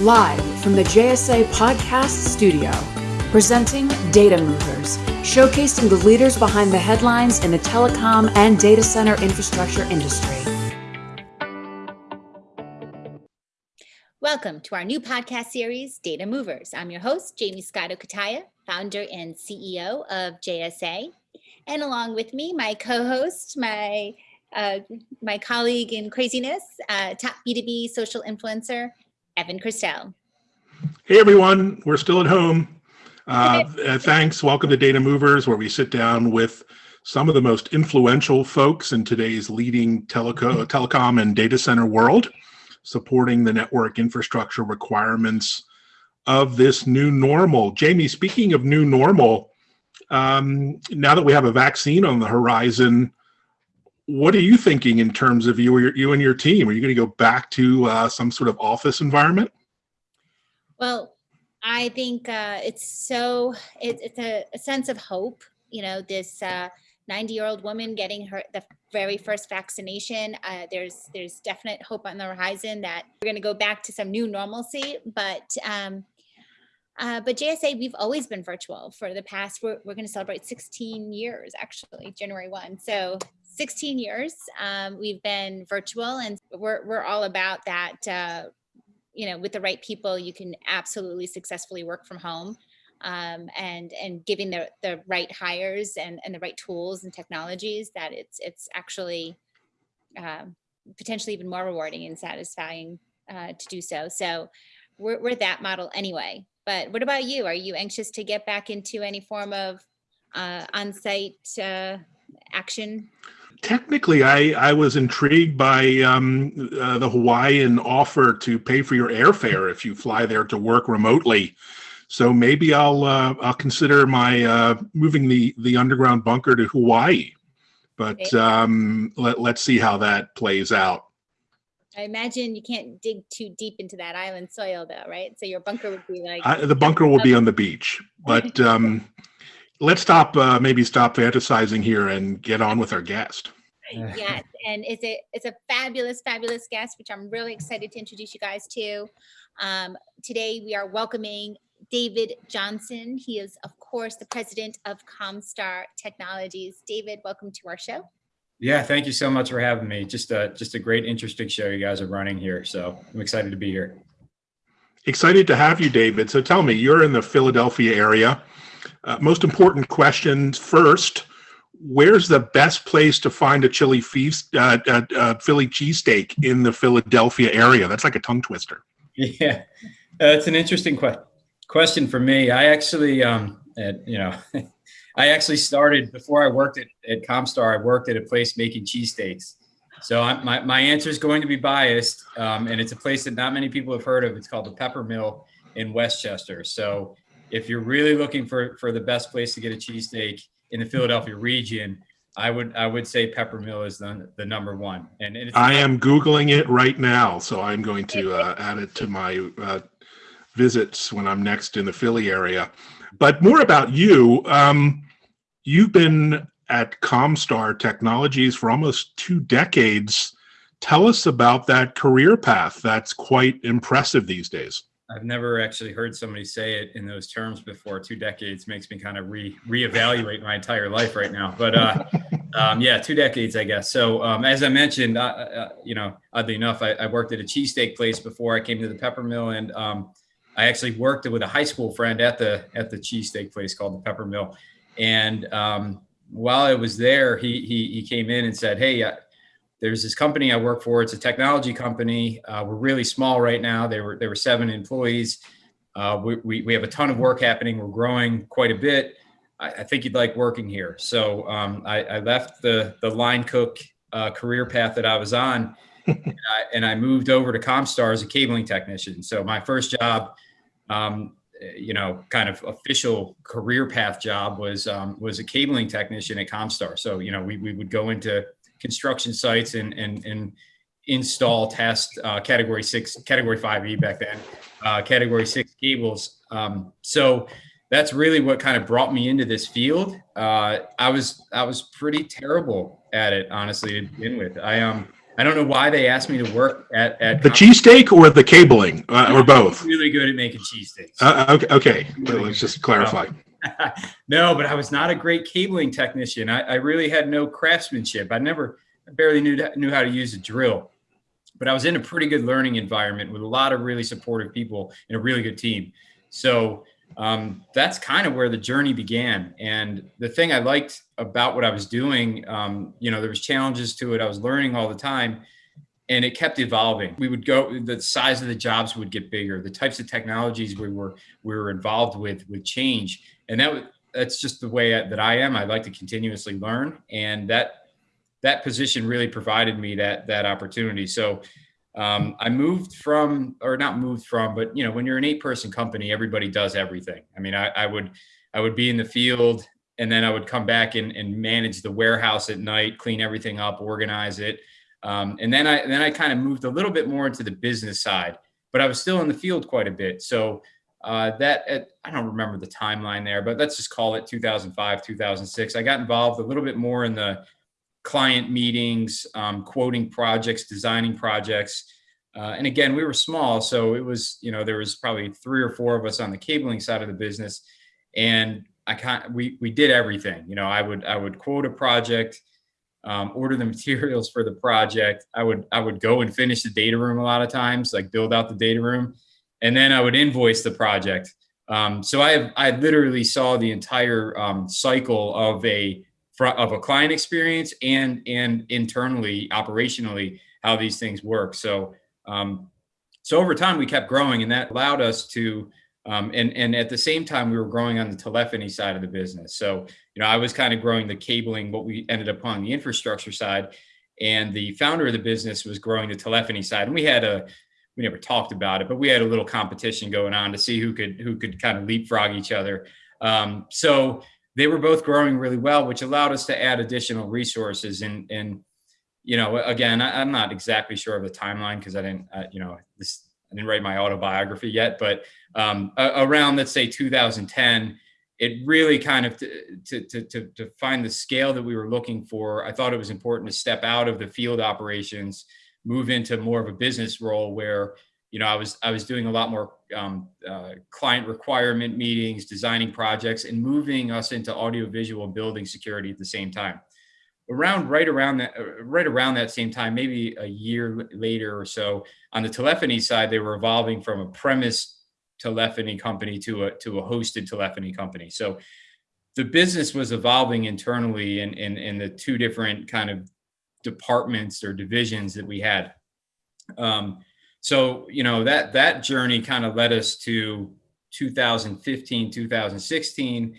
Live from the JSA Podcast Studio, presenting Data Movers, showcasing the leaders behind the headlines in the telecom and data center infrastructure industry. Welcome to our new podcast series, Data Movers. I'm your host, Jamie Scotto Cutaia, founder and CEO of JSA. And along with me, my co-host, my uh, my colleague in craziness, uh, top B2B social influencer, Evan Kirstel. Hey everyone, we're still at home. Uh, uh, thanks. Welcome to Data Movers, where we sit down with some of the most influential folks in today's leading teleco telecom and data center world, supporting the network infrastructure requirements of this new normal. Jamie, speaking of new normal, um, now that we have a vaccine on the horizon, what are you thinking in terms of you, you and your team? Are you going to go back to uh, some sort of office environment? Well, I think uh, it's so it, it's a, a, sense of hope. You know, this 90 uh, year old woman getting her the very first vaccination. Uh, there's there's definite hope on the horizon that we're going to go back to some new normalcy. But um, uh, but JSA, we've always been virtual for the past, we're, we're going to celebrate 16 years, actually, January 1. So 16 years um, we've been virtual and we're, we're all about that uh, you know with the right people you can absolutely successfully work from home um, and and giving the the right hires and and the right tools and technologies that it's it's actually uh, potentially even more rewarding and satisfying uh, to do so. So we're, we're that model anyway. But what about you? Are you anxious to get back into any form of uh, on-site uh, action technically, I, I was intrigued by um, uh, the Hawaiian offer to pay for your airfare if you fly there to work remotely. So maybe I'll uh, I'll consider my uh, moving the the underground bunker to Hawaii. But um, let let's see how that plays out. I imagine you can't dig too deep into that island soil, though, right? So your bunker would be like the bunker will be on the beach, but. Um, let's stop uh, maybe stop fantasizing here and get on with our guest yes and it's a it's a fabulous fabulous guest which i'm really excited to introduce you guys to. Um, today we are welcoming david johnson. He is of course the president of comstar technologies. David welcome to our show. Yeah thank you so much for having me. Just a just a great interesting show you guys are running here so i'm excited to be here. Excited to have you david. So tell me you're in the philadelphia area. Uh, most important questions first. Where's the best place to find a chili feast, uh, uh, uh, Philly cheesesteak in the Philadelphia area? That's like a tongue twister. Yeah, that's an interesting que- question for me. I actually, um, you know, I actually started before I worked at, at Comstar. I worked at a place making cheesesteaks. So I, my, my answer is going to be biased, um, and it's a place that not many people have heard of. It's called the Pepper Mill in West Chester. So if you're really looking for for the best place to get a cheesesteak in the Philadelphia region, I would I would say Peppermill is the, the number one. And, and I am googling it right now, so I'm going to uh, add it to my uh, visits when I'm next in the Philly area. But more about you. Um, you've been at Comstar Technologies for almost two decades. Tell us about that career path. That's quite impressive these days. I've never actually heard somebody say it in those terms before. Two decades makes me kind of re reevaluate my entire life right now. But uh, um, yeah, two decades, I guess. So um, as I mentioned, uh, uh, you know, oddly enough, I, I, worked at a cheesesteak place before I came to the Pepper Mill, and um, I actually worked with a high school friend at the at the cheesesteak place called the Pepper Mill. And um, while I was there, he he he came in and said, "Hey." There's this company I work for. It's a technology company. Uh, we're really small right now. There were there were seven employees. Uh, we, we, we have a ton of work happening. We're growing quite a bit. I, I think you'd like working here. So um, I, I, left the the line cook uh, career path that I was on, and, I, and, I, moved over to Comstar as a cabling technician. So my first job, um, you know, kind of official career path job was um, was a cabling technician at Comstar. So you know, we we would go into construction sites and and and install test uh, category six category 5e back then uh, category six cables um, so that's really what kind of brought me into this field uh, i was i was pretty terrible at it honestly to begin with i um I don't know why they asked me to work at, at The cheesesteak or the cabling, uh, or both? really good at making cheesesteaks. Uh, okay, okay, Well, let's just clarify. no, but I was not a great cabling technician. I, I really had no craftsmanship. I never, I barely knew knew how to use a drill. But I was in a pretty good learning environment with a lot of really supportive people and a really good team. So um, that's kind of where the journey began. And the thing I liked about what I was doing, um, you know, there was challenges to it. I was learning all the time and it kept evolving. We would go, the size of the jobs would get bigger. The types of technologies we were, we were involved with would change. And that that's just the way that I am. I like to continuously learn. And that, that position really provided me that, that opportunity. So um, I moved from, or not moved from, but you know, when you're an eight person company, everybody does everything. I mean, I, I would, I would be in the field and then I would come back and, and manage the warehouse at night, clean everything up, organize it. Um, and then I, then I kind of moved a little bit more into the business side, but I was still in the field quite a bit. So uh, that, uh, I don't remember the timeline there, but let's just call it 2005, 2006. I got involved a little bit more in the client meetings, um, quoting projects, designing projects. Uh, and again, we were small, so it was, you know, there was probably three or four of us on the cabling side of the business. And I can't, we, we did everything, you know, I would, I would quote a project, um, order the materials for the project. I would, I would go and finish the data room a lot of times, like build out the data room, and then I would invoice the project. Um, so I, I literally saw the entire um, cycle of a of a client experience and and internally operationally how these things work. So um, so over time we kept growing and that allowed us to um, and and at the same time we were growing on the telephony side of the business. So you know i was kind of growing the cabling what we ended up on the infrastructure side and the founder of the business was growing the telephony side. And we had a we never talked about it but we had a little competition going on to see who could who could kind of leapfrog each other um, so they were both growing really well, which allowed us to add additional resources. And, and you know, again, I, am not exactly sure of the timeline because I didn't, uh, you know, this, I didn't write my autobiography yet, but um, around, let's say 2010, it really kind of to, to, to, to find the scale that we were looking for. I thought it was important to step out of the field operations, move into more of a business role where you know, I was I was doing a lot more um, uh, client requirement meetings, designing projects, and moving us into audiovisual building security at the same time. Around right around that uh, right around that same time, maybe a year later or so, on the telephony side, they were evolving from a premise telephony company to a to a hosted telephony company. So the business was evolving internally in in, in the two different kind of departments or divisions that we had. Um, so, you know, that that journey kind of led us to 2015, 2016.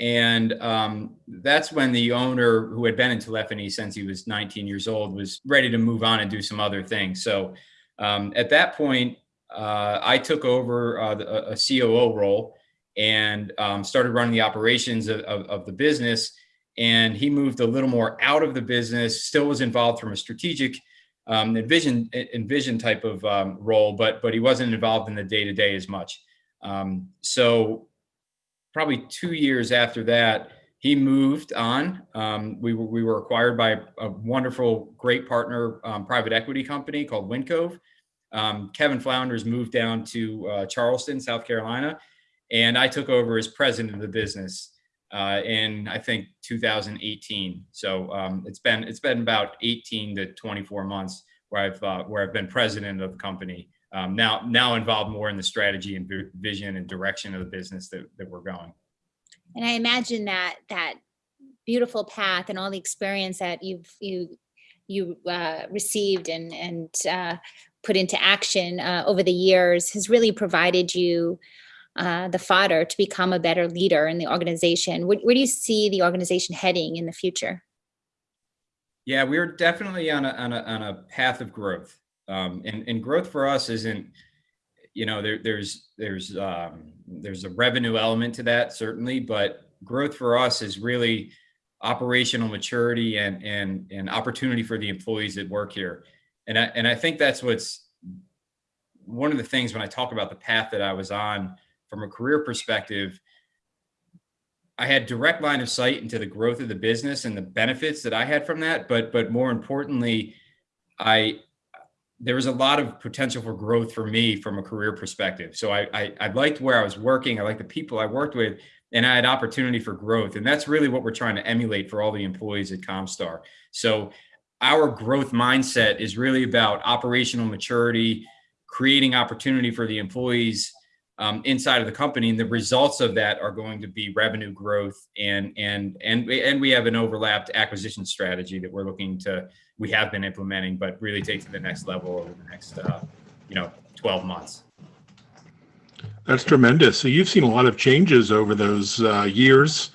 And um, that's when the owner, who had been in telephony since he was 19 years old, was ready to move on and do some other things. So um, at that point, uh, I took over uh, a, COO role and um, started running the operations of, of, of, the business. And he moved a little more out of the business, still was involved from a strategic um, envision envision type of um, role, but but he wasn't involved in the day to day as much. Um, so probably two years after that, he moved on. Um, we were we were acquired by a wonderful, great partner um, private equity company called Windcove. Um, Kevin Flounders moved down to uh, Charleston, South Carolina, and I took over as president of the business uh, in I think 2018. So um, it's been it's been about 18 to 24 months where I've uh, where I've been president of the company. Um, now now involved more in the strategy and vision and direction of the business that, that we're going. And I imagine that that beautiful path and all the experience that you've you you uh, received and and uh, put into action uh, over the years has really provided you uh, the fodder to become a better leader in the organization. Where, where, do you see the organization heading in the future? Yeah, we're definitely on a, on a, on a path of growth. Um, and, and growth for us isn't, you know, there, there's, there's, um, there's a revenue element to that certainly, but growth for us is really operational maturity and, and, and opportunity for the employees that work here. And I, and I think that's what's one of the things when I talk about the path that I was on from a career perspective, I had direct line of sight into the growth of the business and the benefits that I had from that. But but more importantly, I there was a lot of potential for growth for me from a career perspective. So I, I, I liked where I was working. I liked the people I worked with, and I had opportunity for growth. And that's really what we're trying to emulate for all the employees at Comstar. So our growth mindset is really about operational maturity, creating opportunity for the employees um, inside of the company, and the results of that are going to be revenue growth and and and and we have an overlapped acquisition strategy that we're looking to we have been implementing, but really take to the next level over the next uh, you know 12 months. That's tremendous. So you've seen a lot of changes over those uh, years.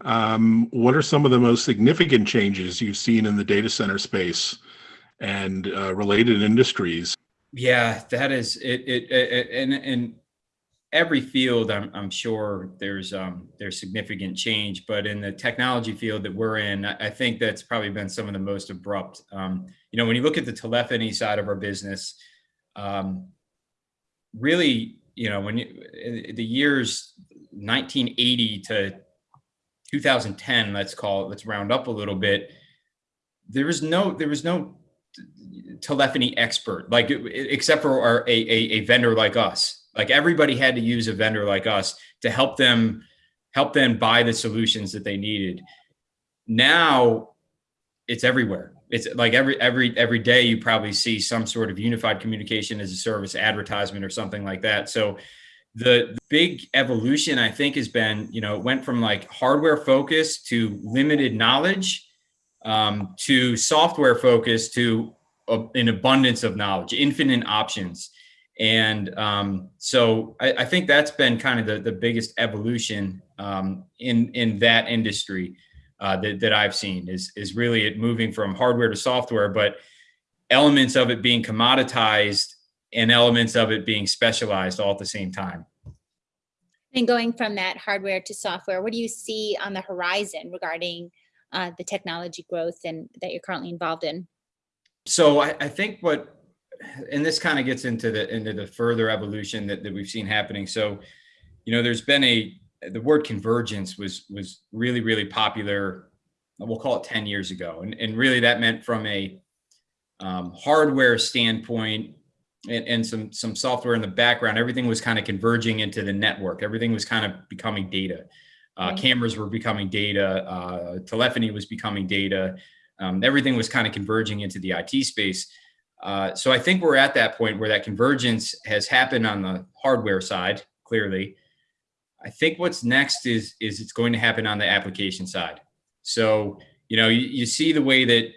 Um, what are some of the most significant changes you've seen in the data center space and uh, related industries? Yeah, that is it. It, it and and every field, I'm, I'm sure there's um, there's significant change, but in the technology field that we're in, I, think that's probably been some of the most abrupt. Um, you know, when you look at the telephony side of our business, um, really, you know, when you, the years 1980 to 2010, let's call it, let's round up a little bit. There was no, there was no telephony expert, like except for our, a, a, a vendor like us like everybody had to use a vendor like us to help them help them buy the solutions that they needed. Now it's everywhere. It's like every every every day you probably see some sort of unified communication as a service advertisement or something like that. So the, big evolution I think has been, you know, it went from like hardware focus to limited knowledge um, to software focus to a, an abundance of knowledge, infinite options. And um, so I, I, think that's been kind of the, the biggest evolution um, in, in that industry uh, that, that I've seen is, is really it moving from hardware to software, but elements of it being commoditized and elements of it being specialized all at the same time. And going from that hardware to software, what do you see on the horizon regarding uh, the technology growth and that you're currently involved in? So I, I think what and this kind of gets into the into the further evolution that, that we've seen happening. So, you know, there's been a the word convergence was was really really popular. We'll call it 10 years ago, and and really that meant from a um, hardware standpoint and, and some some software in the background. Everything was kind of converging into the network. Everything was kind of becoming data. Uh, right. Cameras were becoming data. Uh, telephony was becoming data. Um, everything was kind of converging into the IT space uh, so I think we're at that point where that convergence has happened on the hardware side, clearly. I think what's next is, is it's going to happen on the application side. So, you know, you, you see the way that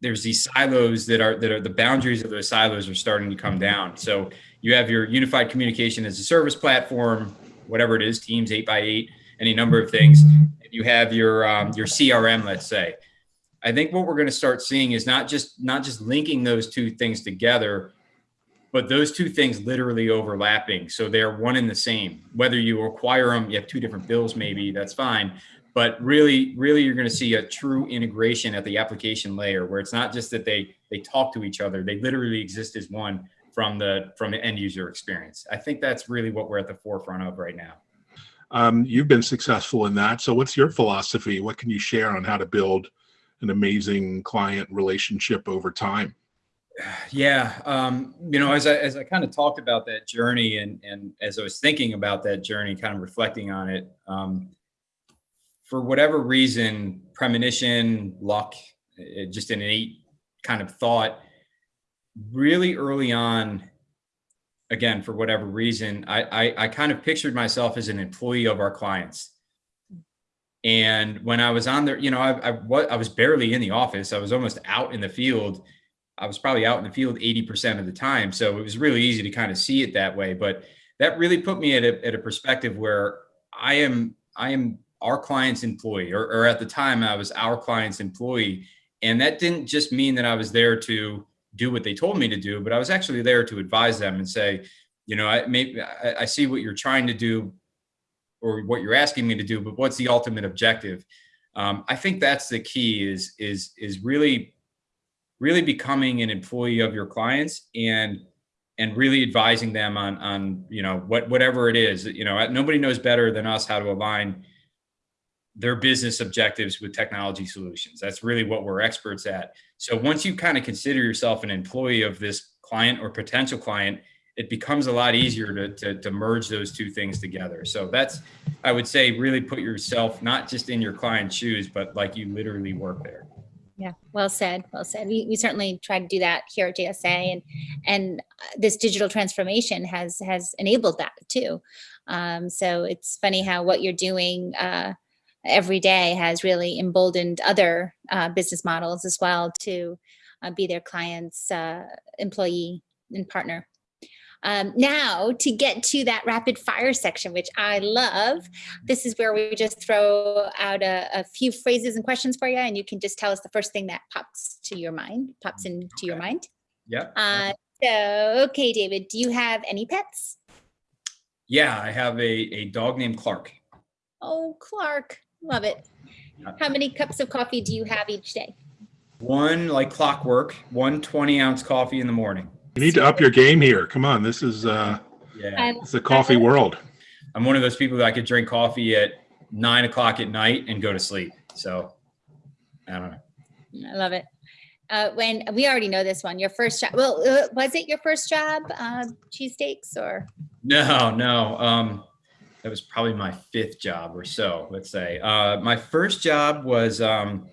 there's these silos that are, that are the boundaries of those silos are starting to come down. So you have your unified communication as a service platform, whatever it is, Teams 8 by 8 any number of things. You have your, um, your CRM, let's say. I think what we're going to start seeing is not just not just linking those two things together, but those two things literally overlapping. So they're one and the same. Whether you acquire them, you have two different bills, maybe that's fine. But really, really, you're going to see a true integration at the application layer, where it's not just that they they talk to each other; they literally exist as one from the from the end user experience. I think that's really what we're at the forefront of right now. Um, you've been successful in that. So, what's your philosophy? What can you share on how to build an amazing client relationship over time. Yeah, um, you know, as I as I kind of talked about that journey, and and as I was thinking about that journey, kind of reflecting on it, um, for whatever reason, premonition, luck, just an innate kind of thought, really early on. Again, for whatever reason, I, I, I kind of pictured myself as an employee of our clients and when I was on there, you know, I, I, I was barely in the office. I was almost out in the field. I was probably out in the field 80% of the time. So it was really easy to kind of see it that way. But that really put me at a, at a perspective where I am, I am our client's employee, or, or at the time I was our client's employee. And that didn't just mean that I was there to do what they told me to do, but I was actually there to advise them and say, you know, I maybe I, I see what you're trying to do or what you're asking me to do, but what's the ultimate objective? Um, I think that's the key is, is, is really, really becoming an employee of your clients and, and really advising them on, on, you know, what, whatever it is, you know, nobody knows better than us how to align their business objectives with technology solutions. That's really what we're experts at. So once you kind of consider yourself an employee of this client or potential client, it becomes a lot easier to, to, to merge those two things together. So that's, I would say, really put yourself not just in your client's shoes, but like you literally work there. Yeah, well said, well said. We, we certainly try to do that here at JSA and, and uh, this digital transformation has, has enabled that too. Um, so it's funny how what you're doing uh, every day has really emboldened other uh, business models as well to uh, be their clients' uh, employee and partner. Um, now to get to that rapid fire section, which I love, this is where we just throw out a, a, few phrases and questions for you, and you can just tell us the first thing that pops to your mind, pops into okay. your mind. Yeah. Uh, so, okay, David, do you have any pets? Yeah, I have a, a dog named Clark. Oh, Clark, love it. How many cups of coffee do you have each day? One like clockwork, one 20 ounce coffee in the morning. You need to up your game here. Come on, this is uh, yeah, it's a coffee world. I'm one of those people that I could drink coffee at nine o'clock at night and go to sleep. So I don't know. I love it. Uh, when we already know this one, your first job. Well, uh, was it your first job, uh, cheesesteaks or? No, no. Um, that was probably my fifth job or so. Let's say uh, my first job was. Um,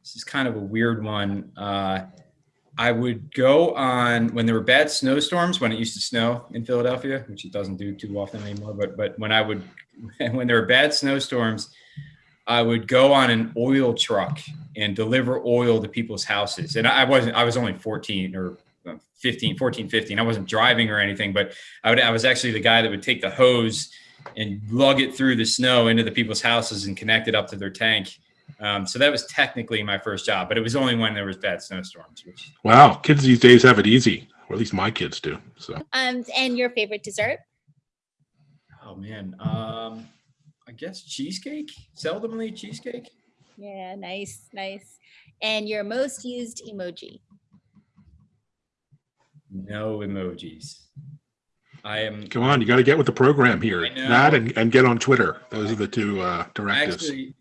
this is kind of a weird one. Uh, I would go on when there were bad snowstorms when it used to snow in Philadelphia, which it doesn't do too often anymore. But but when I would when there were bad snowstorms, I would go on an oil truck and deliver oil to people's houses. And I wasn't I was only 14 or um, 15, 14, 15. I wasn't driving or anything, but I would I was actually the guy that would take the hose and lug it through the snow into the people's houses and connect it up to their tank. Um, so that was technically my first job, but it was only when there was bad snowstorms. Which wow, kids these days have it easy, or at least my kids do. So, um, and your favorite dessert? Oh man, um, I guess cheesecake. Seldomly cheesecake. Yeah, nice, nice. And your most used emoji? No emojis. I am. Come on, you got to get with the program here. That and, and get on Twitter. Those are the two uh, directives. Actually,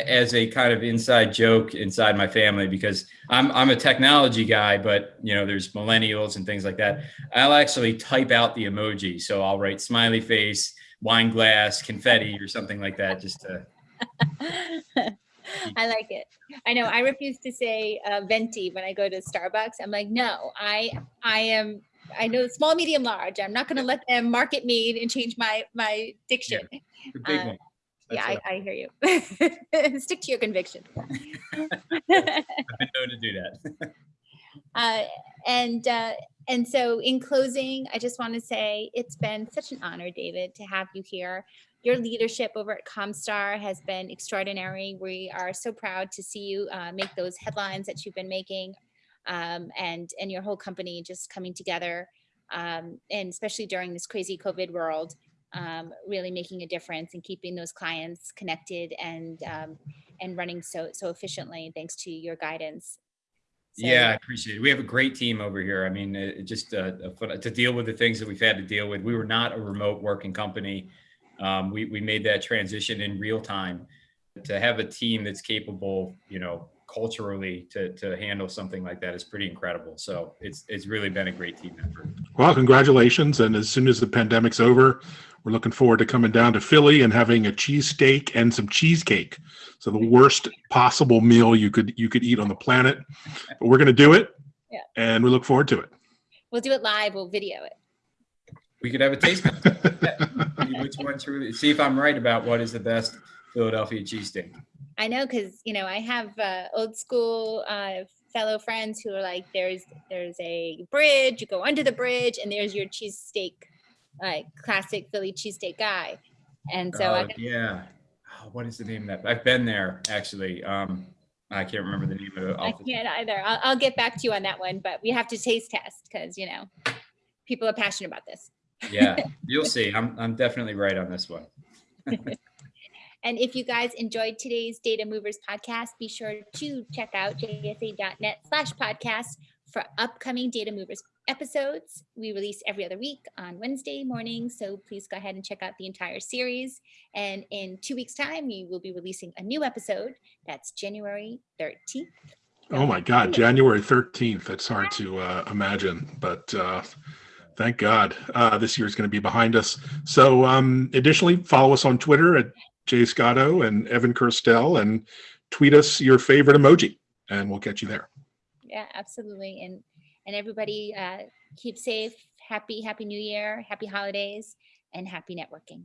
as a kind of inside joke inside my family because I'm I'm a technology guy, but you know there's millennials and things like that. I'll actually type out the emoji, so I'll write smiley face, wine glass, confetti, or something like that, just to. I like it. I know I refuse to say uh, venti when I go to Starbucks. I'm like, no, I I am I know small, medium, large. I'm not going to let them market me and change my my diction. Yeah, big uh, one yeah, I, I, hear you. Stick to your conviction. I've been known to do that. uh, and uh, and so, in closing, I just want to say it's been such an honor, David, to have you here. Your leadership over at Comstar has been extraordinary. We are so proud to see you uh, make those headlines that you've been making, um, and and your whole company just coming together. Um, and especially during this crazy COVID world, um, really making a difference and keeping those clients connected and um, and running so so efficiently thanks to your guidance. So, yeah, I appreciate it. We have a great team over here. I mean, it, just uh, to deal with the things that we've had to deal with. We were not a remote working company. Um, we we made that transition in real time. To have a team that's capable, you know, culturally to to handle something like that is pretty incredible. So it's it's really been a great team effort. Well, congratulations! And as soon as the pandemic's over, we're looking forward to coming down to Philly and having a cheesesteak and some cheesecake. So the worst possible meal you could you could eat on the planet. But we're going to do it. Yeah. And we look forward to it. We'll do it live. We'll video it. We could have a taste. Which one truly? See if I'm right about what is the best Philadelphia cheesesteak. I know because you know I have uh, old school uh, fellow friends who are like, there's there's a bridge. You go under the bridge, and there's your cheesesteak like classic Philly cheesesteak guy. And so, uh, yeah, oh, what is the name of that? I've been there actually. Um, I can't remember the name of it. I can't either. I'll, I'll get back to you on that one, but we have to taste test because you know people are passionate about this. yeah, you'll see. I'm I'm definitely right on this one. and if you guys enjoyed today's Data Movers podcast, be sure to check out jsa.net slash podcast for upcoming Data Movers episodes. We release every other week on Wednesday morning, so please go ahead and check out the entire series. And in two weeks' time, we will be releasing a new episode. That's January 13th. Oh my God, January 13th. That's hard to uh, imagine, but uh, thank God uh, this year is going to be behind us. So um, additionally, follow us on Twitter at Jay Scotto and Evan Kirstel and tweet us your favorite emoji and we'll get you there. Yeah, absolutely. And, and everybody, uh, keep safe, happy, happy new year, happy holidays and happy networking.